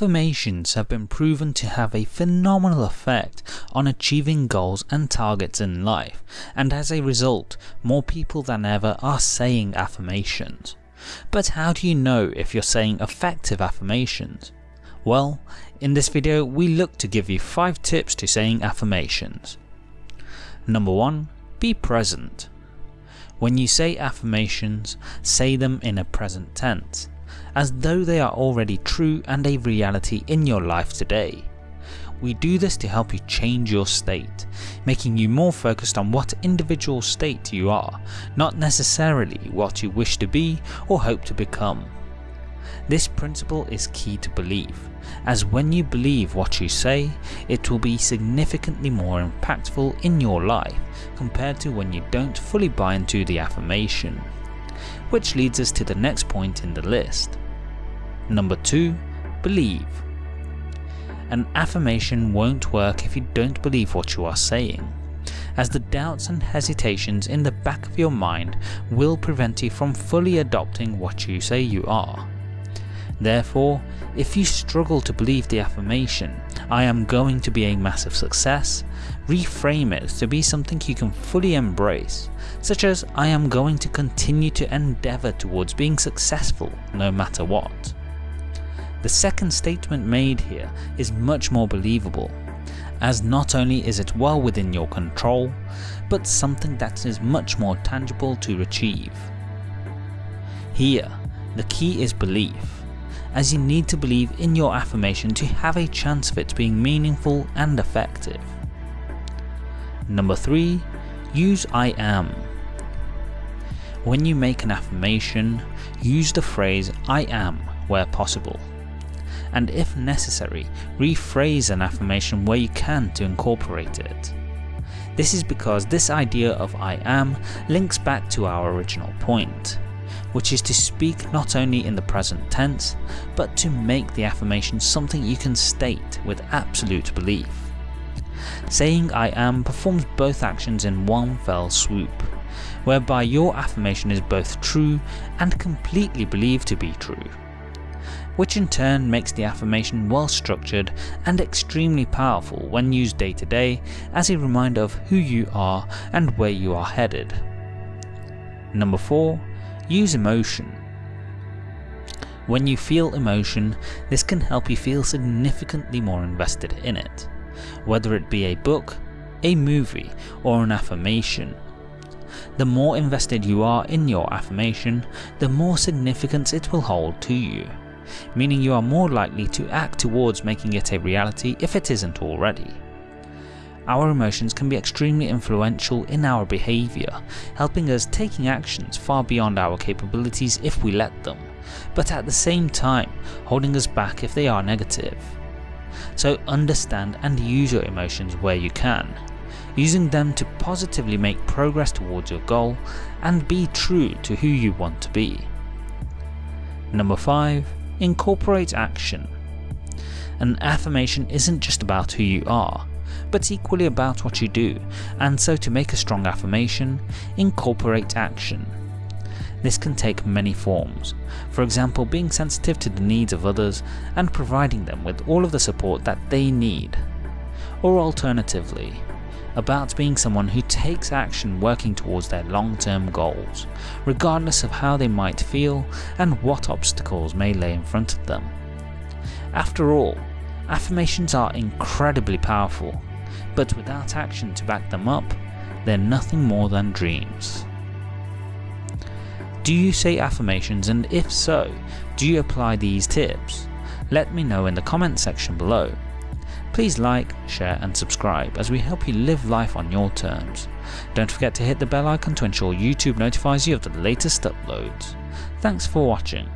Affirmations have been proven to have a phenomenal effect on achieving goals and targets in life, and as a result, more people than ever are saying affirmations. But how do you know if you're saying effective affirmations? Well, in this video we look to give you 5 tips to saying affirmations. Number 1. Be present. When you say affirmations, say them in a present tense as though they are already true and a reality in your life today. We do this to help you change your state, making you more focused on what individual state you are, not necessarily what you wish to be or hope to become. This principle is key to belief, as when you believe what you say, it will be significantly more impactful in your life compared to when you don't fully buy into the affirmation. Which leads us to the next point in the list. Number 2. Believe. An affirmation won't work if you don't believe what you are saying, as the doubts and hesitations in the back of your mind will prevent you from fully adopting what you say you are. Therefore, if you struggle to believe the affirmation, I am going to be a massive success, reframe it to be something you can fully embrace, such as I am going to continue to endeavour towards being successful no matter what. The second statement made here is much more believable, as not only is it well within your control, but something that is much more tangible to achieve. Here, the key is belief, as you need to believe in your affirmation to have a chance of it being meaningful and effective. Number 3. Use I am. When you make an affirmation, use the phrase I am where possible and if necessary, rephrase an affirmation where you can to incorporate it. This is because this idea of I am links back to our original point, which is to speak not only in the present tense, but to make the affirmation something you can state with absolute belief. Saying I am performs both actions in one fell swoop, whereby your affirmation is both true and completely believed to be true which in turn makes the affirmation well structured and extremely powerful when used day to day as a reminder of who you are and where you are headed. Number 4. Use emotion. When you feel emotion, this can help you feel significantly more invested in it, whether it be a book, a movie or an affirmation. The more invested you are in your affirmation, the more significance it will hold to you meaning you are more likely to act towards making it a reality if it isn't already. Our emotions can be extremely influential in our behaviour, helping us taking actions far beyond our capabilities if we let them, but at the same time holding us back if they are negative. So understand and use your emotions where you can, using them to positively make progress towards your goal and be true to who you want to be. Number 5 incorporate action. An affirmation isn't just about who you are, but equally about what you do, and so to make a strong affirmation, incorporate action. This can take many forms, for example being sensitive to the needs of others and providing them with all of the support that they need. Or alternatively, about being someone who takes action working towards their long-term goals, regardless of how they might feel and what obstacles may lay in front of them. After all, affirmations are incredibly powerful, but without action to back them up, they're nothing more than dreams. Do you say affirmations and if so, do you apply these tips? Let me know in the comment section below Please like, share and subscribe as we help you live life on your terms. Don't forget to hit the bell icon to ensure YouTube notifies you of the latest uploads. Thanks for watching.